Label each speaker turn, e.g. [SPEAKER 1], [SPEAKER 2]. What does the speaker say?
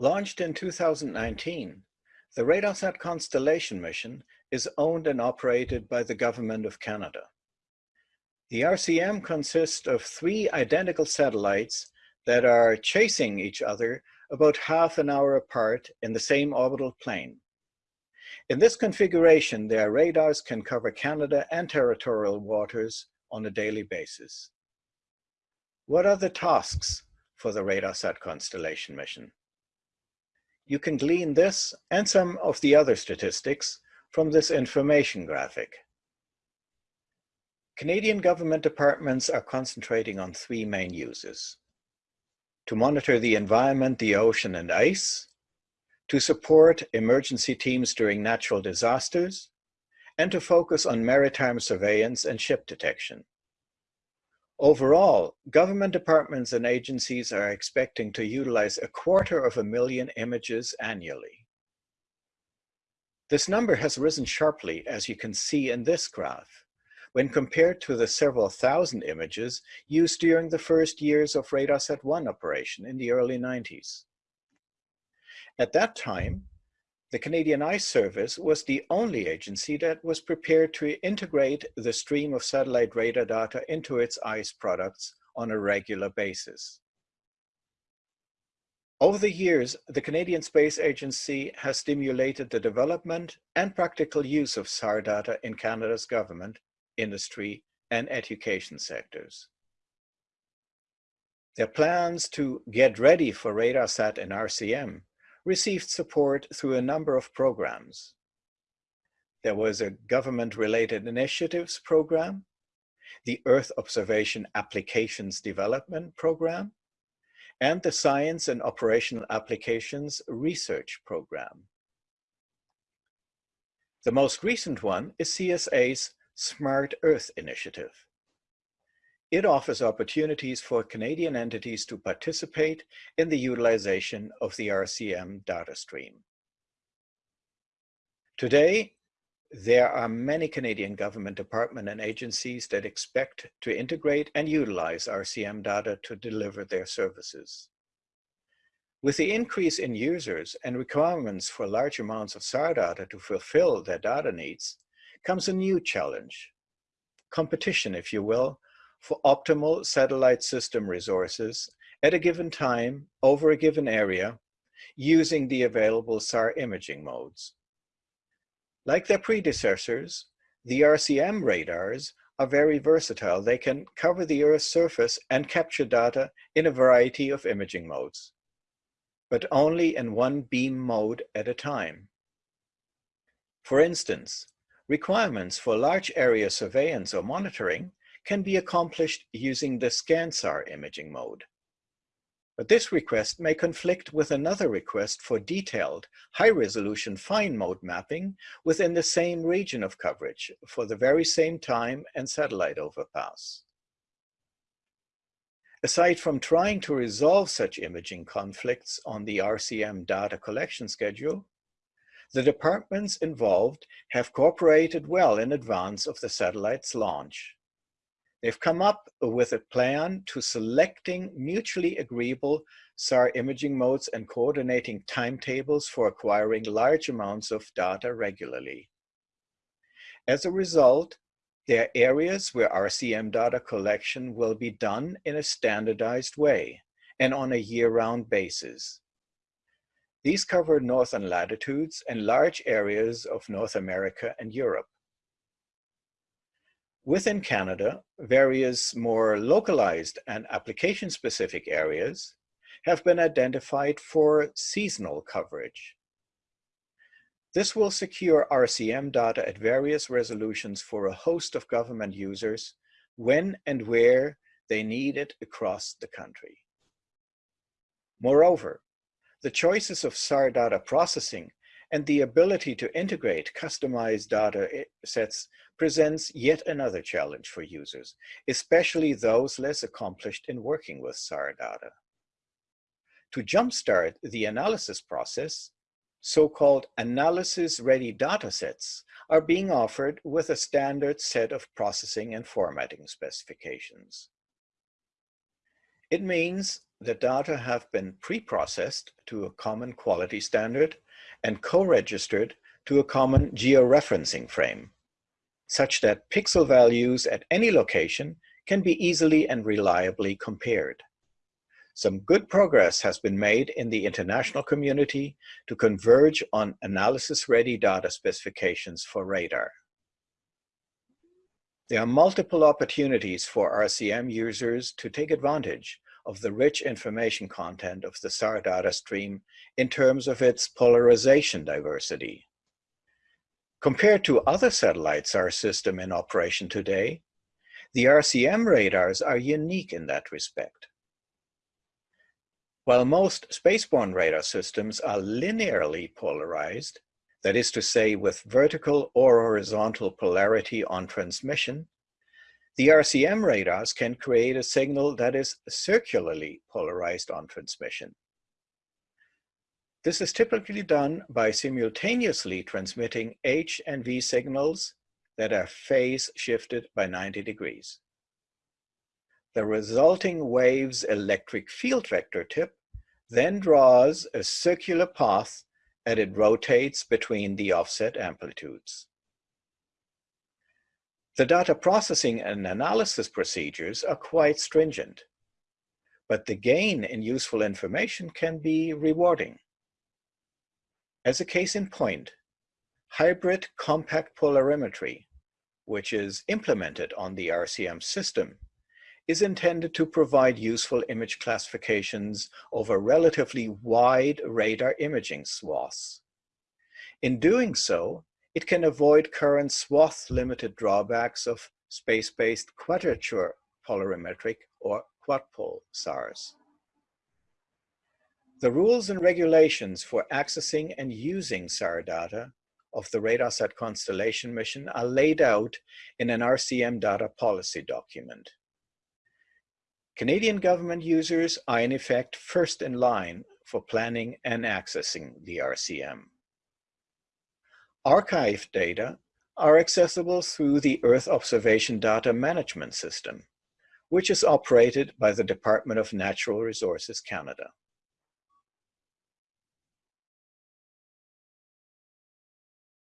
[SPEAKER 1] Launched in 2019, the RADARSAT Constellation mission is owned and operated by the Government of Canada. The RCM consists of three identical satellites that are chasing each other about half an hour apart in the same orbital plane. In this configuration, their radars can cover Canada and territorial waters on a daily basis. What are the tasks for the RADARSAT Constellation mission? You can glean this and some of the other statistics from this information graphic. Canadian government departments are concentrating on three main uses. To monitor the environment, the ocean and ice, to support emergency teams during natural disasters, and to focus on maritime surveillance and ship detection. Overall, government departments and agencies are expecting to utilize a quarter of a million images annually. This number has risen sharply, as you can see in this graph, when compared to the several thousand images used during the first years of RADARSAT 1 operation in the early 90s. At that time, the Canadian Ice Service was the only agency that was prepared to integrate the stream of satellite radar data into its ICE products on a regular basis. Over the years, the Canadian Space Agency has stimulated the development and practical use of SAR data in Canada's government, industry, and education sectors. Their plans to get ready for RADARSAT and RCM received support through a number of programs. There was a government-related initiatives program, the Earth Observation Applications Development Program, and the Science and Operational Applications Research Program. The most recent one is CSA's Smart Earth Initiative. It offers opportunities for Canadian entities to participate in the utilization of the RCM data stream. Today, there are many Canadian government departments and agencies that expect to integrate and utilize RCM data to deliver their services. With the increase in users and requirements for large amounts of SAR data to fulfill their data needs comes a new challenge. Competition, if you will, for optimal satellite system resources at a given time over a given area using the available SAR imaging modes. Like their predecessors, the RCM radars are very versatile. They can cover the Earth's surface and capture data in a variety of imaging modes, but only in one beam mode at a time. For instance, requirements for large area surveillance or monitoring can be accomplished using the ScanSAR imaging mode. But this request may conflict with another request for detailed, high-resolution fine mode mapping within the same region of coverage for the very same time and satellite overpass. Aside from trying to resolve such imaging conflicts on the RCM data collection schedule, the departments involved have cooperated well in advance of the satellite's launch. They've come up with a plan to selecting mutually agreeable SAR imaging modes and coordinating timetables for acquiring large amounts of data regularly. As a result, there are areas where RCM data collection will be done in a standardized way and on a year-round basis. These cover northern latitudes and large areas of North America and Europe. Within Canada, various more localized and application-specific areas have been identified for seasonal coverage. This will secure RCM data at various resolutions for a host of government users when and where they need it across the country. Moreover, the choices of SAR data processing and the ability to integrate customized data eh, sets presents yet another challenge for users, especially those less accomplished in working with SAR data. To jumpstart the analysis process, so-called analysis-ready datasets are being offered with a standard set of processing and formatting specifications. It means the data have been pre-processed to a common quality standard and co-registered to a common georeferencing frame, such that pixel values at any location can be easily and reliably compared. Some good progress has been made in the international community to converge on analysis-ready data specifications for radar. There are multiple opportunities for RCM users to take advantage of the rich information content of the SAR data stream in terms of its polarization diversity. Compared to other satellite SAR system in operation today, the RCM radars are unique in that respect. While most spaceborne radar systems are linearly polarized, that is to say with vertical or horizontal polarity on transmission, the RCM radars can create a signal that is circularly polarized on transmission. This is typically done by simultaneously transmitting H and V signals that are phase shifted by 90 degrees. The resulting wave's electric field vector tip then draws a circular path and it rotates between the offset amplitudes. The data processing and analysis procedures are quite stringent, but the gain in useful information can be rewarding. As a case in point, hybrid compact polarimetry, which is implemented on the RCM system, is intended to provide useful image classifications over relatively wide radar imaging swaths. In doing so, it can avoid current swath-limited drawbacks of space-based quadrature polarimetric or quadpol SARs. The rules and regulations for accessing and using SAR data of the RadarSat Constellation mission are laid out in an RCM data policy document. Canadian government users are in effect first in line for planning and accessing the RCM. Archived data are accessible through the Earth Observation Data Management System, which is operated by the Department of Natural Resources Canada.